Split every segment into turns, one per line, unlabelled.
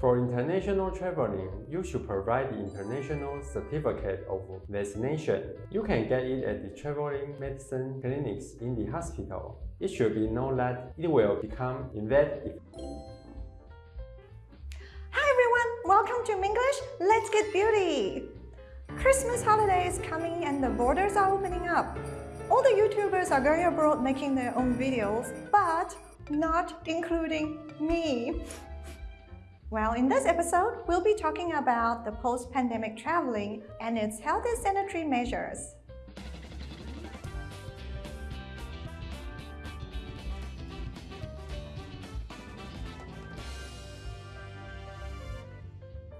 For international traveling, you should provide the international certificate of vaccination. You can get it at the traveling medicine clinics in the hospital. It should be known that it will become invalid
Hi everyone, welcome to Minglish. Let's get beauty. Christmas holiday is coming and the borders are opening up. All the YouTubers are going abroad making their own videos, but not including me. Well, in this episode, we'll be talking about the post-pandemic traveling and its health and sanitary measures.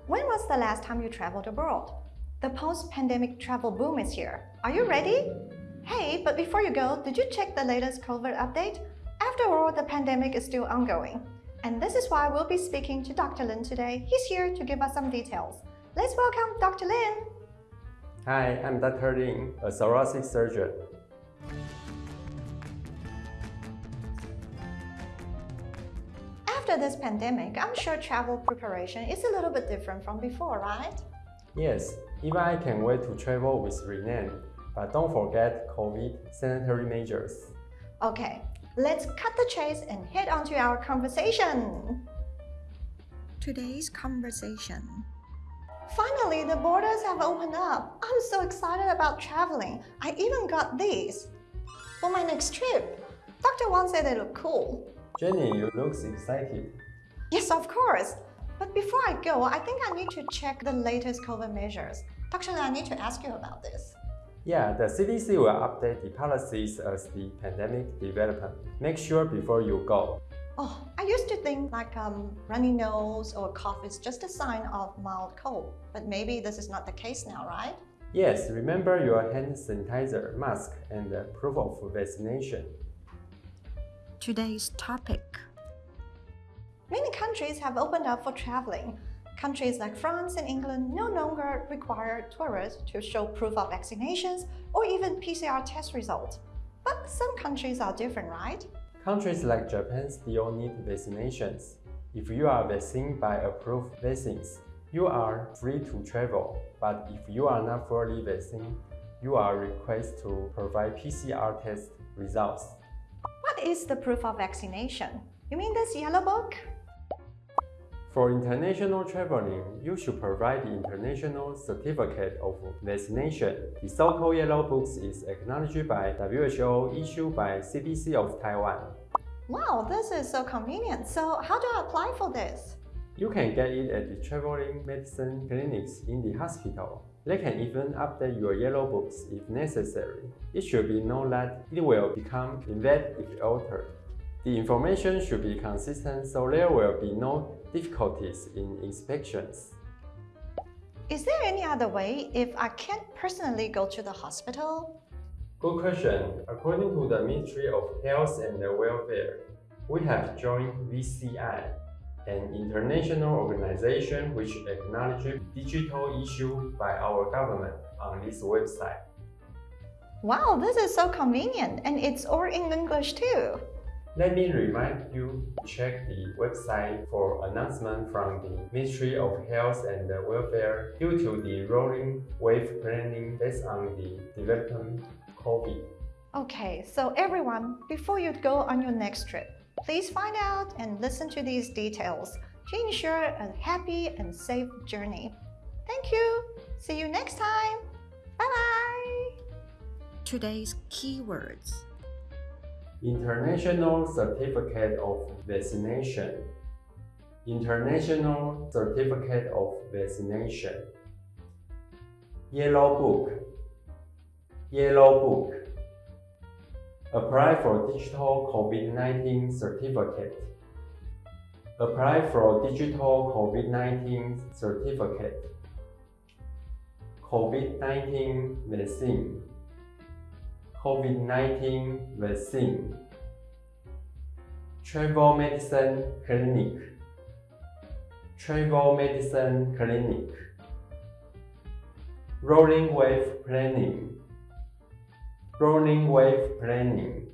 When was the last time you traveled abroad? The post-pandemic travel boom is here. Are you ready? Hey, but before you go, did you check the latest COVID update? After all, the pandemic is still ongoing. And this is why we'll be speaking to Dr. Lin today. He's here to give us some details. Let's welcome Dr. Lin.
Hi, I'm Dr. Lin, a thoracic surgeon.
After this pandemic, I'm sure travel preparation is a little bit different from before, right?
Yes, even I can wait to travel with Renan, but don't forget COVID sanitary measures.
Okay, let's cut the chase and head on to our conversation. Today's conversation. Finally, the borders have opened up. I'm so excited about traveling. I even got these. For my next trip, Dr. Wang said they look cool.
Jenny, you look excited.
Yes, of course. But before I go, I think I need to check the latest COVID measures. Dr. I need to ask you about this.
Yeah, the CDC will update the policies as the pandemic develops. Make sure before you go.
Oh, I used to think like um, runny nose or cough is just a sign of mild cold, but maybe this is not the case now, right?
Yes, remember your hand sanitizer, mask, and the proof of vaccination.
Today's topic. Many countries have opened up for traveling. Countries like France and England no longer require tourists to show proof of vaccinations or even PCR test results. But some countries are different, right?
Countries like Japan still need vaccinations. If you are vaccinated by approved vaccines, you are free to travel. But if you are not fully vaccinated, you are requested to provide PCR test results.
What is the proof of vaccination? You mean this yellow book?
For international traveling, you should provide the International Certificate of Vaccination. The so-called Yellow Books is acknowledged by WHO issued by CDC of Taiwan.
Wow, this is so convenient. So how do I apply for this?
You can get it at the traveling medicine clinics in the hospital. They can even update your yellow books if necessary. It should be known that it will become invalid if altered. The information should be consistent so there will be no difficulties in inspections.
Is there any other way if I can't personally go to the hospital?
Good question. According to the Ministry of Health and Welfare, we have joined VCI, an international organization which acknowledges digital issue by our government on this website.
Wow, this is so convenient and it's all in English too.
Let me remind you to check the website for announcement from the Ministry of Health and Welfare due to the rolling wave planning based on the development COVID.
Okay, so everyone, before you go on your next trip, please find out and listen to these details to ensure a happy and safe journey. Thank you. See you next time. Bye-bye. Today's keywords.
International Certificate of Vaccination. International Certificate of Vaccination. Yellow Book. Yellow Book. Apply for Digital COVID-19 Certificate. Apply for Digital COVID-19 Certificate. COVID-19 Vaccine COVID-19 vaccine, travel medicine clinic, travel medicine clinic, rolling wave planning, rolling wave planning,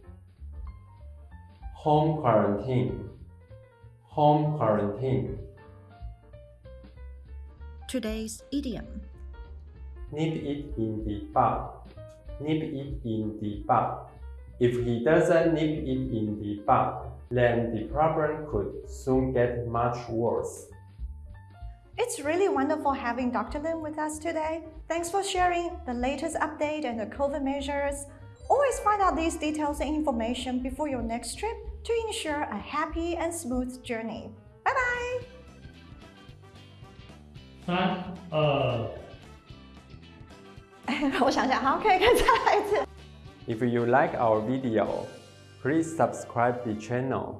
home quarantine, home quarantine,
today's idiom.
Nip it in the bud. Nip it in the bud. If he doesn't nip it in the bud, then the problem could soon get much worse.
It's really wonderful having Dr. Lin with us today. Thanks for sharing the latest update and the COVID measures. Always find out these details and information before your next trip to ensure a happy and smooth journey. Bye bye!
三二
我想想，好，可以，可以再来一次。
If you like our video, please subscribe the channel